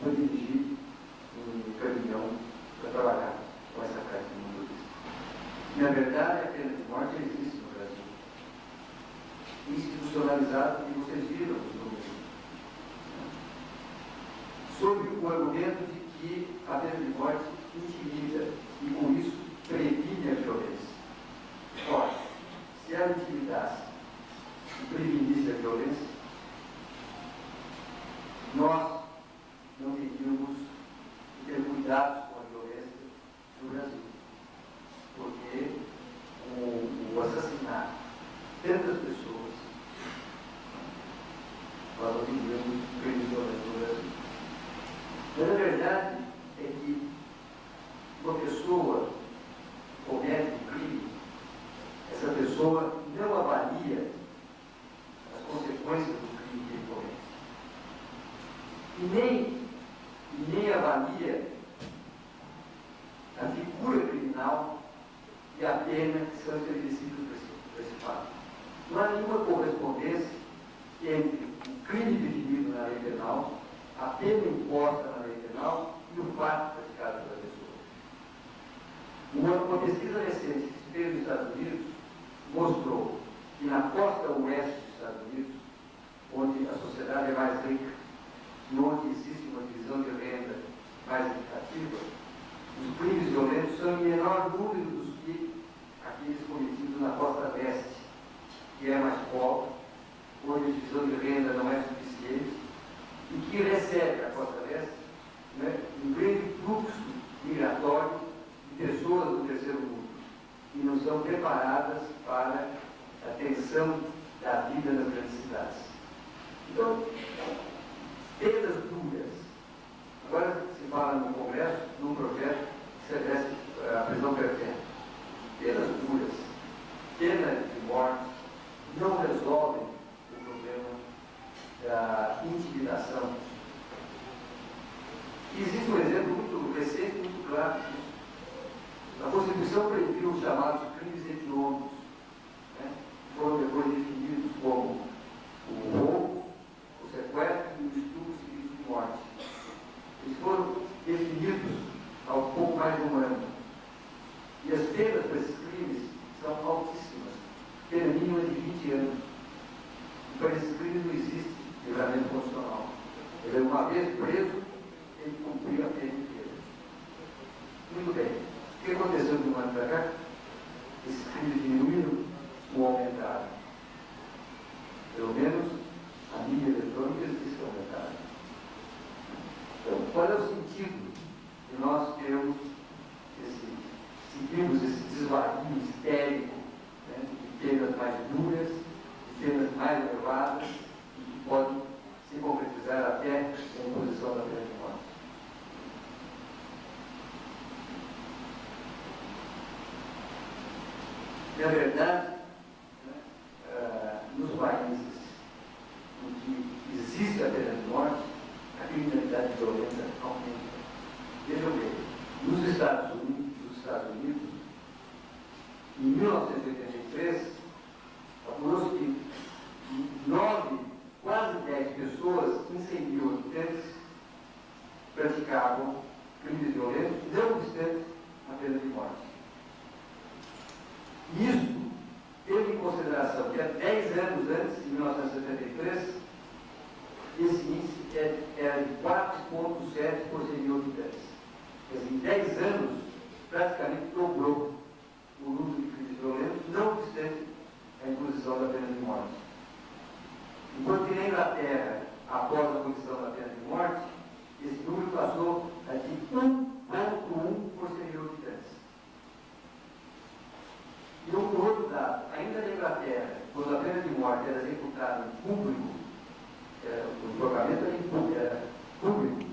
Religio pessoa que recebe a Costa Leste né, um grande fluxo migratório de pessoas do terceiro mundo e não são preparadas para a tensão da vida nas grandes cidades. Então, penas duras. Agora se fala no Congresso num projeto que serve a prisão perpétua. Penas duras, pena de morte, não resolvem da intimidação. E existe um exemplo muito recente, muito claro disso. A Constituição previu os chamados crimes hediondos, né? foram depois definidos como o roubo, o sequestro e o estupro seguido de morte. Eles foram definidos ao pouco mais de um ano. E as penas para esses crimes são altíssimas. uma vez preso, era deputado público, era, o julgamento era, era é público, é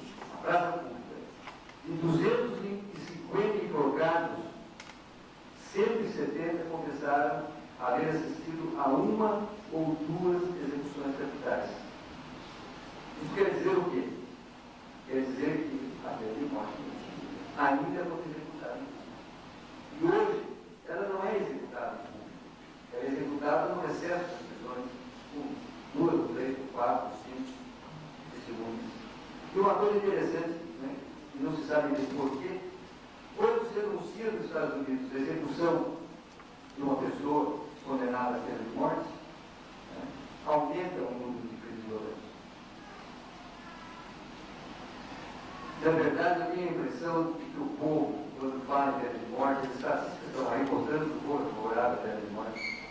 fala em pena de morte, as estatísticas estão aí mostrando que o favorável à pena de morte.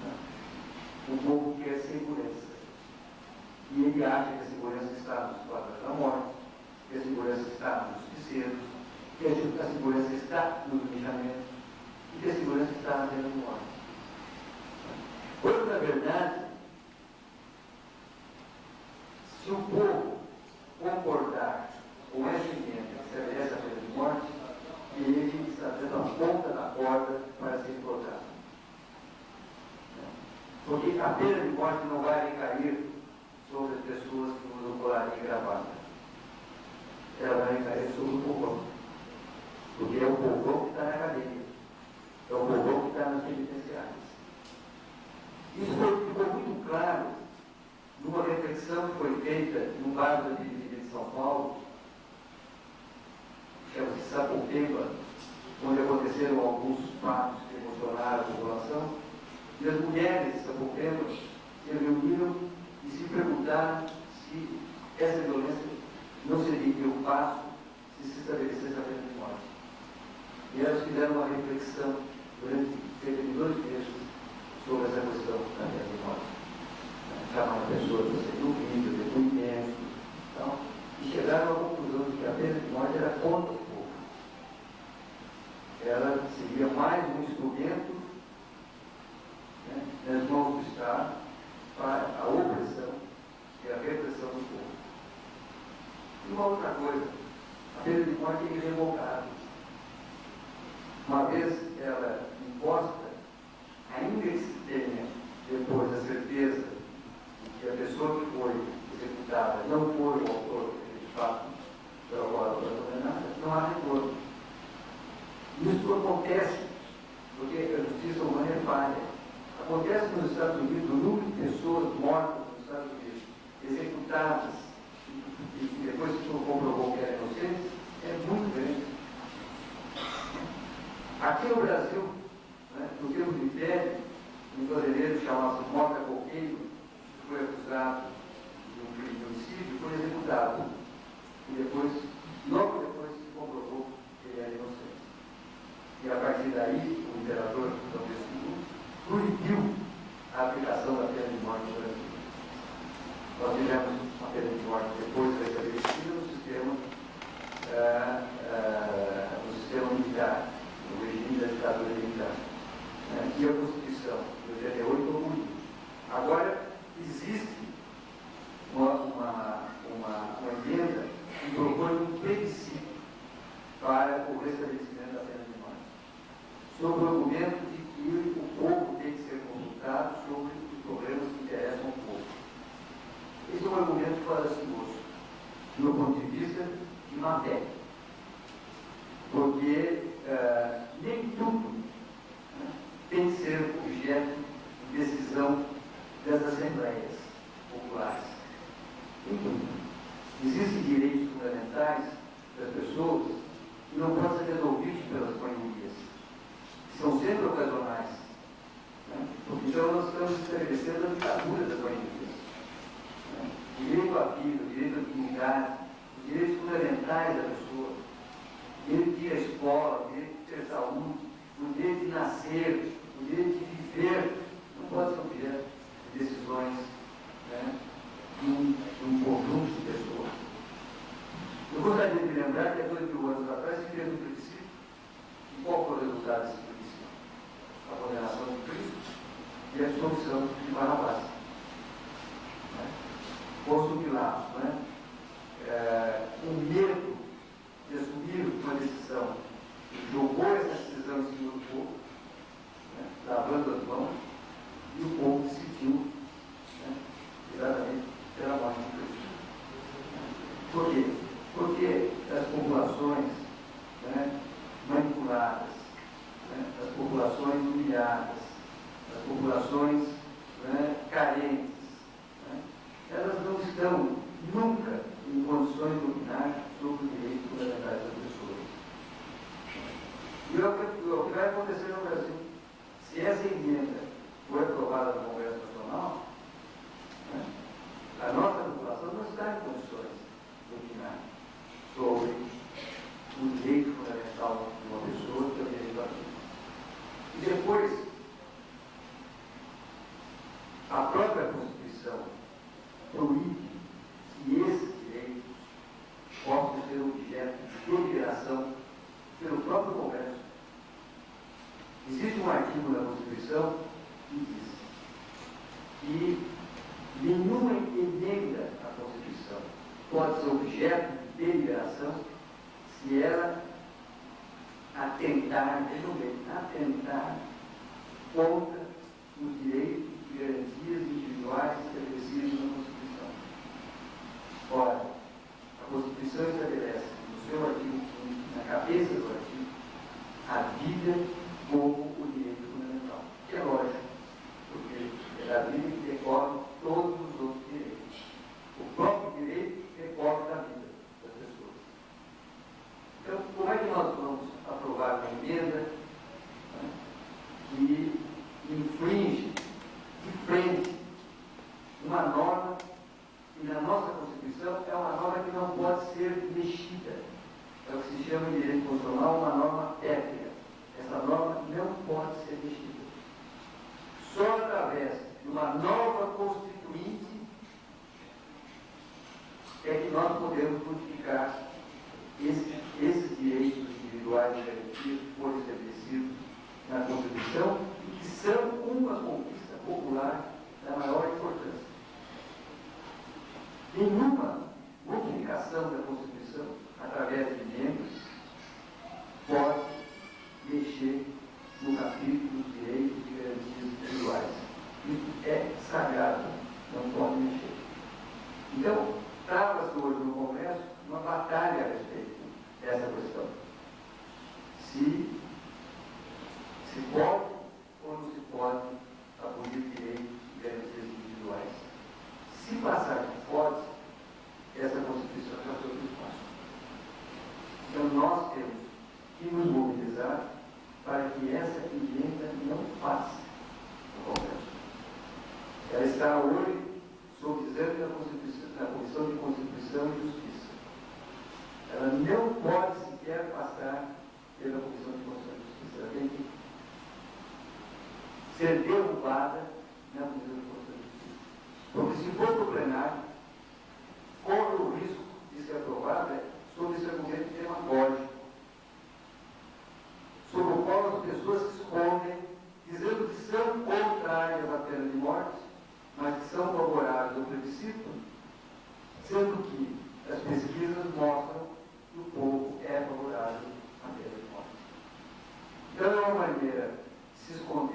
Né. O povo quer segurança. E ele acha que a segurança está nos quadros da morte, que a segurança está nos justiceiros, que a segurança está no planejamento e que a segurança está na pena de morte. Quando, na verdade, se o povo concordar com essa emenda que estabelece a pena de morte, ele está dando a ponta da corda para ser implantado. Porque a pena de morte não vai recair sobre as pessoas que usam colarinho e gravata. Ela vai recair sobre o povão. Porque é o povão que está na cadeia. É o povão que está nas penitenciárias. Isso foi, ficou muito claro numa reflexão que foi feita no bairro da Dividida de São Paulo, chama-se Sapopemba, onde aconteceram alguns fatos que emocionaram a população, e as mulheres de Sapopemba se reuniram e se perguntaram se essa violência não seria o passo se se estabelecesse a pena de morte. E elas fizeram uma reflexão durante cerca de dois meses sobre essa questão da pena de morte. Chamaram pessoas para serem ouvidas, depoimentos, então, e chegaram à conclusão de que a pena de morte era contra o povo. Ela seria mais um instrumento né, nas mãos do Estado para a opressão e a repressão do povo. E uma outra coisa, a pena de morte é irrevogável. Uma vez ela imposta, Então nós estamos estabelecendo a ditadura das famílias. Né? Direito à vida, direito à dignidade, os direitos fundamentais da pessoa, direito de ir à escola, direito de ter saúde, o direito de nascer, o direito de viver, não pode ser objeto de decisões né? de, um, de um conjunto de pessoas. Eu gostaria de lembrar que há dois mil anos atrás se fez um princípio, e qual foi o resultado desse a condenação de Cristo e a absolvição de Barrabás. Né? Posto Pilatos, né? É, o medo de assumir uma decisão, jogou essa decisão em cima do povo, né? lavando as mãos, e o povo decidiu né? exatamente pela morte de Cristo. Por quê? Porque as populações nenhuma emenda à Constituição pode ser objeto de deliberação se ela atentar, vejam atentar contra podemos, porque se supone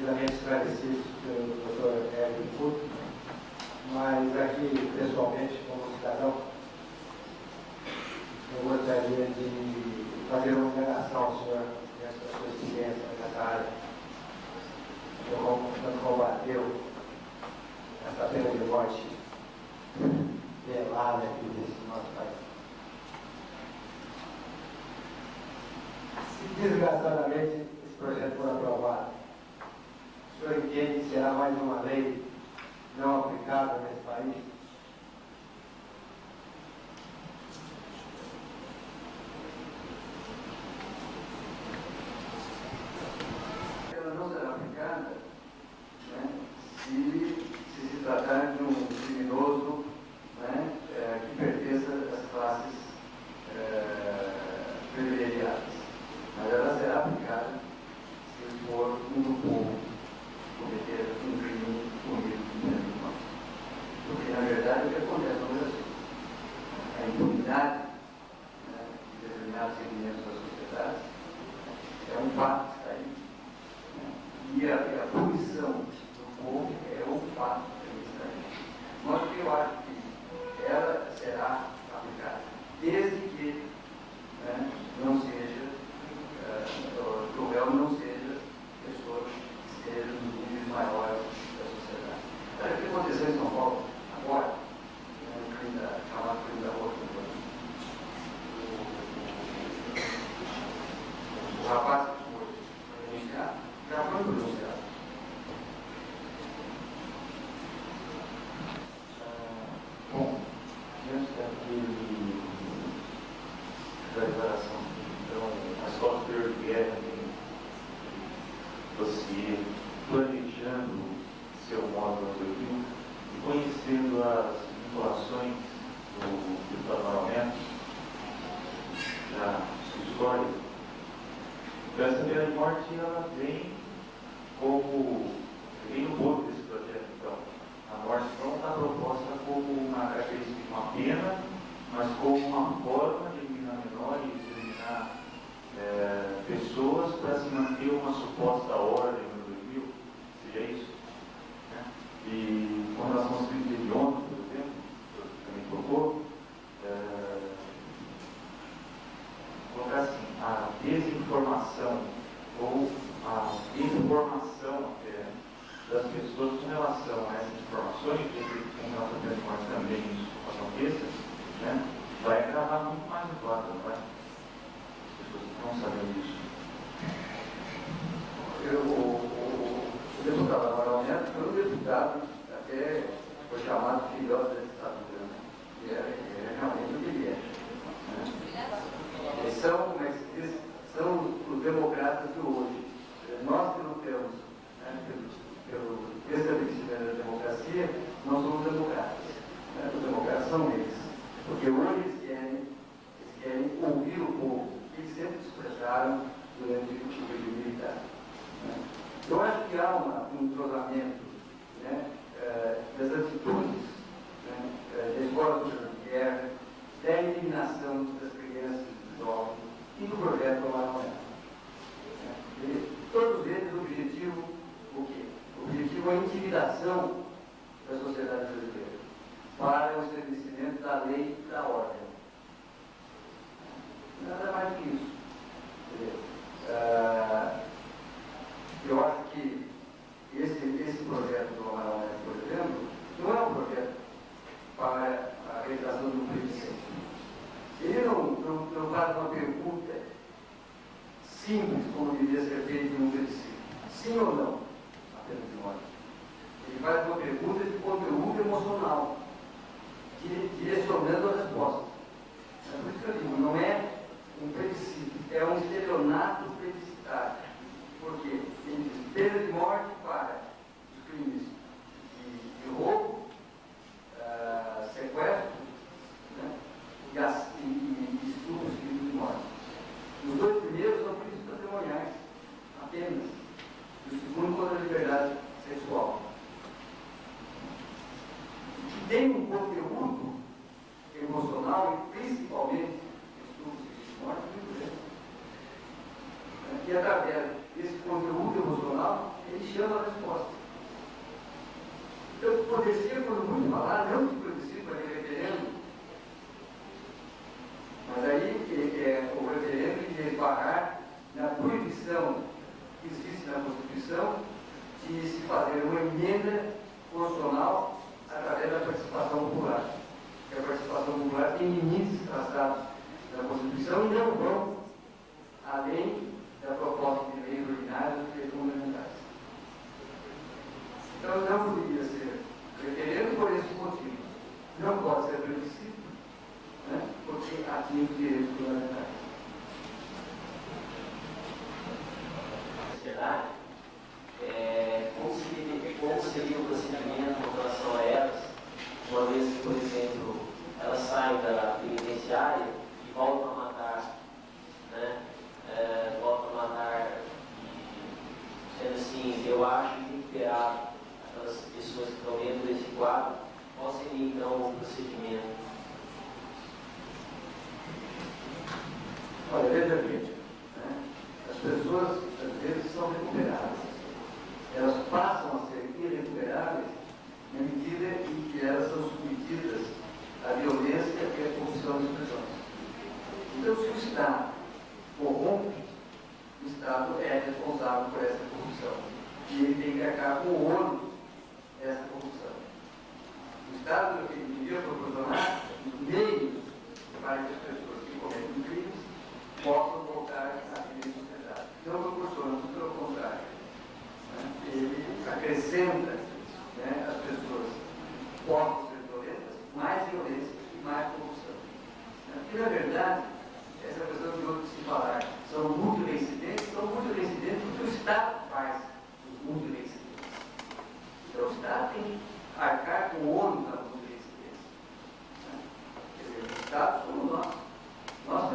devidamente esclarecidos pelo doutor Hélio Couto, mas aqui, pessoalmente, como cidadão, eu gostaria de fazer uma indagação ao senhor dentro sua experiência essa área. Eu, quando combateu essa pena de morte velada aqui nesse nosso país. Se desgraçadamente esse projeto for aprovado, será mais uma lei não aplicada nesse país? assim, a desinformação ou a informação é, das pessoas com relação a essas informações, com relação a informações também isso aconteça, né, vai gravar muito mais o quadro, não é? As pessoas não sabem disso. Eu, o deputado Amaral Neto foi um deputado, até foi chamado filhote da ditadura, né? e é, é realmente mercado do hoje. Nós que lutamos né, pelo, pelo estabelecimento da democracia, nós somos democratas. Né, os democratas são eles. Porque hoje eles querem, eles querem ouvir o povo, que eles sempre expressaram durante o tipo período militar. Né. Então, eu acho que há uma, um entrosamento né, eh, little more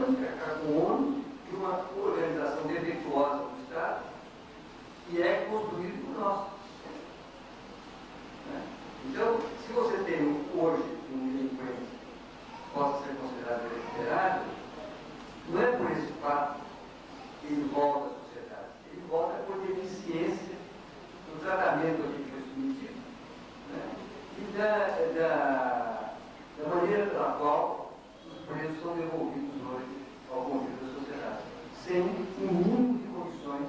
única a cada e uma organização defeituosa do Estado que é construído por nós. Né? Então, se você tem hoje um delinquente que possa ser considerado recuperado, não é por esse fato que ele volta à sociedade, ele volta por deficiência do tratamento que foi submetido né? e da, da, da maneira pela qual os presos são devolvidos ao convívio da sociedade, sem um mínimo de condições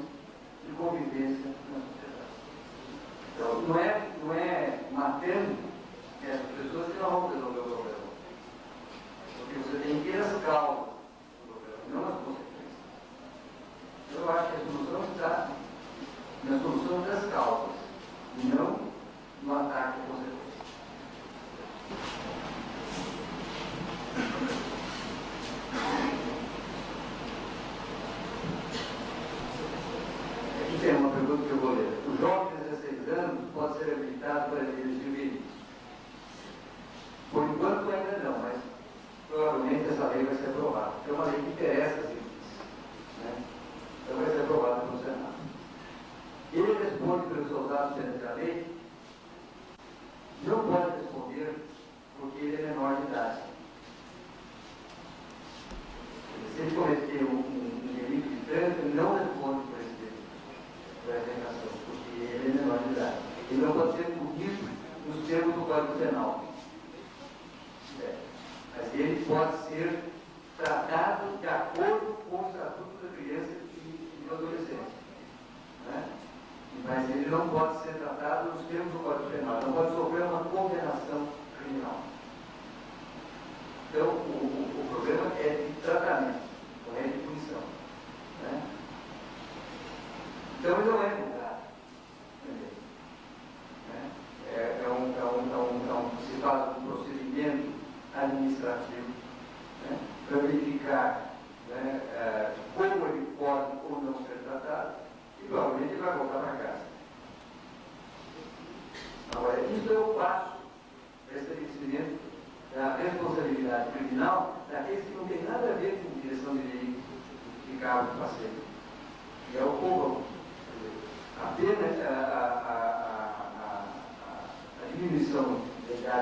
de convivência na sociedade. Então, não é, não é matando essas pessoas que não vão resolver o problema. É porque você tem que ir às causas do problema, não as consequências. Então, eu acho que a solução está na solução das causas, não no ataque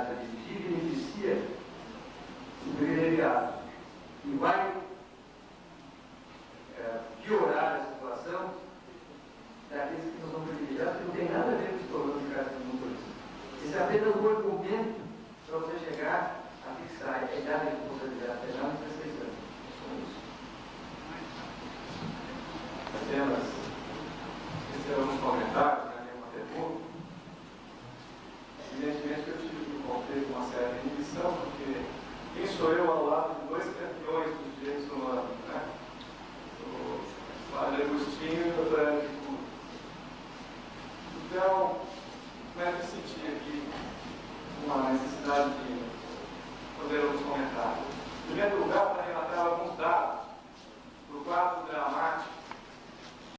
da